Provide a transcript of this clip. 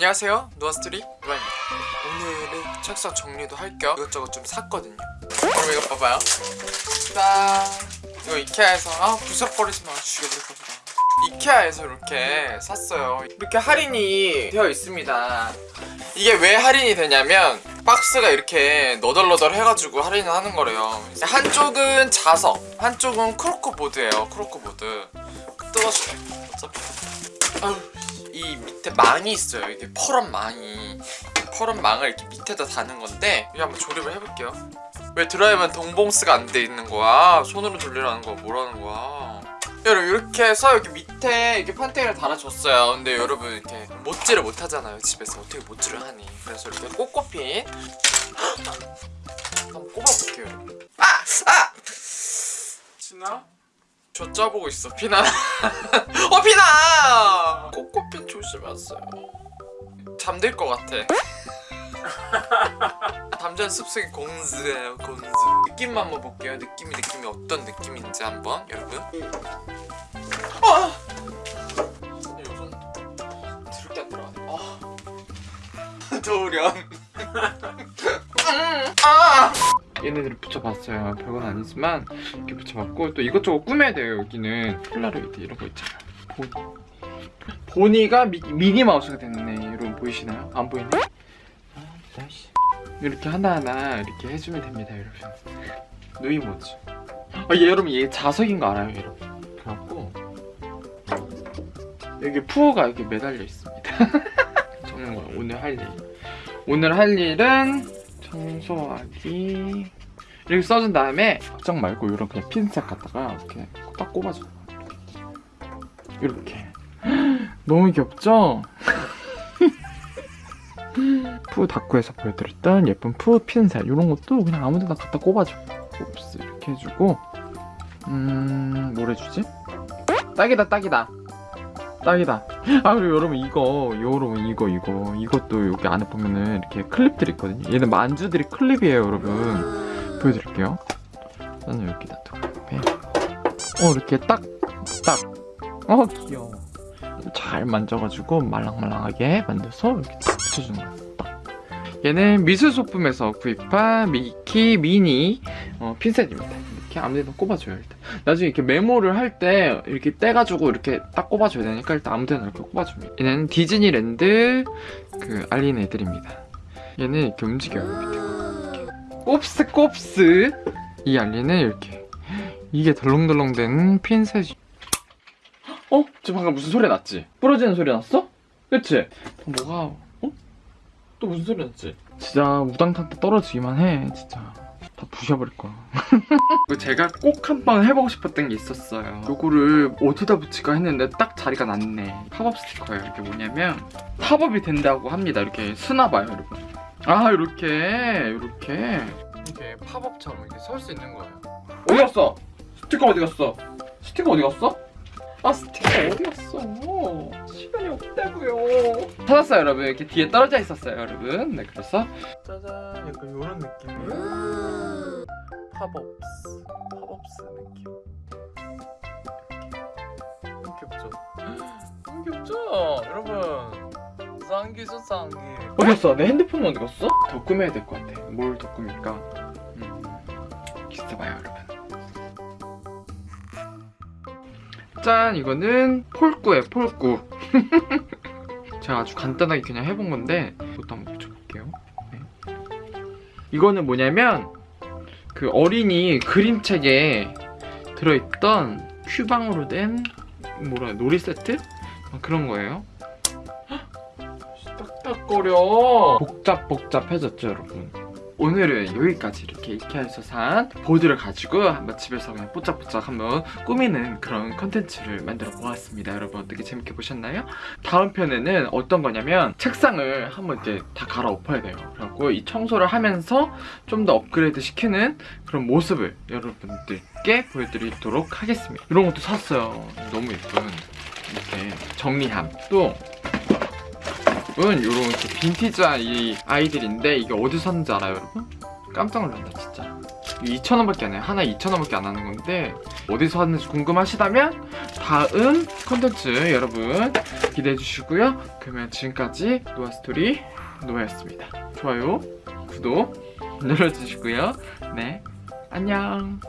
안녕하세요. 누아스트리 누아입니다. 오늘은 책상 정리도 할 겸 이것저것 좀 샀거든요. 그럼 이거 봐봐요. 짠! 이거 이케아에서 아 부숴버리지 마. 죽여버릴까 보다 이케아에서 이렇게 샀어요. 이렇게 할인이 되어 있습니다 이게 왜 할인이 되냐면 박스가 이렇게 너덜너덜 해가지고 할인을 하는 거래요. 한쪽은 자석 한쪽은 코르크보드예요 코르크보드. 뜯어줄게. 어차피. 아유 이 밑에 망이 있어요. 이게 퍼런 망이. 퍼런 망을 이렇게 밑에다 다는 건데 이거 한번 조립을 해볼게요. 왜 드라이브는 동봉스가 안 돼 있는 거야? 손으로 돌리라는 거 뭐라는 거야 여러분 이렇게 해서 여기 밑에 이렇게 판테이를 달아줬어요. 근데 여러분 이렇게 못질을 못하잖아요 집에서. 어떻게 못질을 하니? 그래서 이렇게 꼬꼬핀 한번 꼽아볼게요 여러분. 아! 아! 진아? 저 짜보고 있어 피나. 어 피나! 꼬꼬핀 조심하세요. 잠들 것 같아 잠자는 습성이 공즈예요 공즈 느낌만 한번 볼게요. 느낌이 느낌이 어떤 느낌인지 한번 여러분. 아! 요즘 드럽게 안 들어가네. 아. 아! 얘네들을 붙여봤어요. 별건 아니지만 이렇게 붙여봤고 또 이것저것 꾸며야 돼요 여기는. 폴라로이드 이런 거 있잖아요. 보니 보니가 미, 미니마우스가 됐네. 여러분 보이시나요? 안 보이네? 아, 아이씨. 이렇게 하나하나 이렇게 해주면 됩니다 여러분. 누이 모즈 아, 얘 여러분 얘 자석인 거 알아요 여러분? 그래갖고 여기 푸어가 이렇게 매달려 있습니다. 거예요 오늘 할 일. 오늘 할 일은 청소하기. 이렇게 써준 다음에 걱정 말고 이런 그냥 핀셋 갖다가 이렇게 딱 꼽아줘 이렇게. 너무 귀엽죠? 푸 다쿠에서 보여드렸던 예쁜 푸 핀셋 이런 것도 그냥 아무데나 갖다 꼽아줘. 옵스 이렇게 해주고 음... 뭘 해주지? 딱이다 딱이다. 딱이다. 아 그리고 여러분 이거 여러분 이거 이거. 이것도 여기 안에 보면은 이렇게 클립들이 있거든요. 얘는 만주들이 클립이에요 여러분. 보여드릴게요. 저는 여기 놔두고 어 이렇게 딱딱어? 귀여워. 잘 만져가지고 말랑말랑하게 만들어서 이렇게 딱 붙여주는 거예요 딱. 얘는 미술 소품에서 구입한 미키 미니 어, 핀셋입니다 이렇게 아무데나 꼽아줘요 일단 나중에 이렇게 메모를 할 때 이렇게 떼가지고 이렇게 딱 꼽아줘야 되니까 일단 아무데나 이렇게 꼽아줍니다 얘는 디즈니랜드 그 알린 애들입니다 얘는 이렇게 움직여요 밑에가. 꼽스 꼽스 이 알린은 이렇게 이게 덜렁덜렁 된 핀셋이 어? 지금 방금 무슨 소리 났지? 부러지는 소리 났어? 그치? 뭐가 어? 또 무슨 소리 났지? 진짜 우당탕 떨어지기만 해 진짜. 다 부셔버릴 거야. 제가 꼭 한번 해보고 싶었던 게 있었어요. 요거를 어디다 붙일까 했는데 딱 자리가 났네. 팝업 스티커예요. 이게 뭐냐면 팝업이 된다고 합니다. 이렇게 쓰나봐요 여러분. 아 이렇게 이렇게. 이렇게 팝업처럼 이렇게 설 수 있는 거예요? 어디 갔어? 스티커 어디 갔어? 스티커 어디 갔어? 아 스티커 어디 갔어? 시간이 없다고요 찾았어요 여러분 이렇게 뒤에 떨어져 있었어요 여러분 네 그래서 짜잔 약간 이런 느낌이에요 팝업스 팝업스 느낌 너무 귀엽죠? 너무 귀엽죠? 여러분 쌍기죠 쌍기 어디 갔어? 내 핸드폰 어디 갔어? 더 꾸며야 될 것 같아 뭘 더 꾸밀까? 짠 이거는 폴꾸예요 폴꾸 제가 아주 간단하게 그냥 해본 건데 이것도 한번 붙여볼게요. 네. 이거는 뭐냐면 그 어린이 그림책에 들어있던 큐방으로 된 뭐라 놀이 세트? 아, 그런 거예요. 딱딱거려. 복잡복잡해졌죠 여러분 오늘은 여기까지 이렇게 이케아에서 산 보드를 가지고 한번 집에서 그냥 뽀짝뽀짝 한번 꾸미는 그런 컨텐츠를 만들어 보았습니다. 여러분 어떻게 재밌게 보셨나요? 다음 편에는 어떤 거냐면 책상을 한번 이제 다 갈아엎어야 돼요. 그래갖고 이 청소를 하면서 좀 더 업그레이드 시키는 그런 모습을 여러분들께 보여드리도록 하겠습니다. 이런 것도 샀어요. 너무 예쁜. 이렇게 정리함. 또 여러분 요런 이렇게 빈티지한 이 아이들인데 이게 어디서 샀는지 알아요 여러분? 깜짝 놀란다 진짜. 2,000원밖에 안 해요. 하나 2,000원밖에 안 하는 건데 어디서 샀는지 궁금하시다면 다음 컨텐츠 여러분 기대해 주시고요. 그러면 지금까지 노아스토리 노아였습니다. 좋아요 구독 눌러주시고요. 네 안녕